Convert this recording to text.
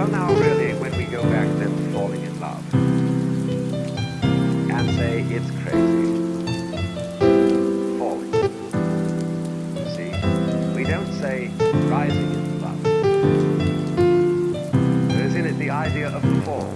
Well, now really, when we go back to falling in love and say it's crazy, falling. See, we don't say rising in love. There's in it the idea of the fall.